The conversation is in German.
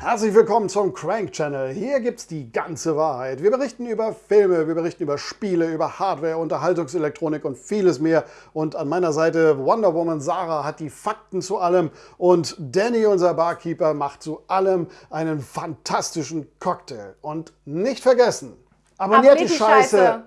Herzlich willkommen zum Crank Channel. Hier gibt's die ganze Wahrheit. Wir berichten über Filme, wir berichten über Spiele, über Hardware, Unterhaltungselektronik und vieles mehr. Und an meiner Seite Wonder Woman Sarah hat die Fakten zu allem und Danny, unser Barkeeper, macht zu allem einen fantastischen Cocktail. Und nicht vergessen, abonniert die, Abonniert die Scheiße, Scheiße.